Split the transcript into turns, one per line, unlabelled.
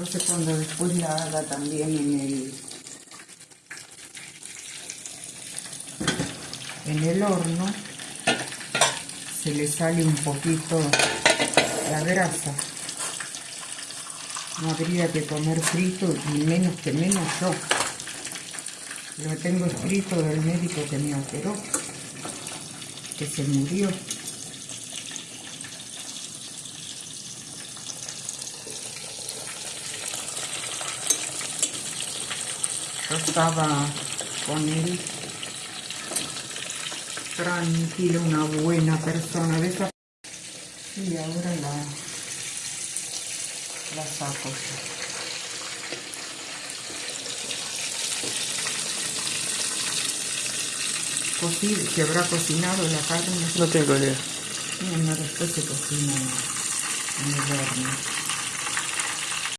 Entonces cuando después la haga también en el en el horno se le sale un poquito la grasa. No habría que comer frito y menos que menos yo. Lo tengo escrito del médico que me operó que se murió yo estaba con él. Tranquilo, una buena persona de esa. Y ahora la la saco. Cocí, se habrá cocinado la carne
No tengo idea.
no, no, después se cocina en el horno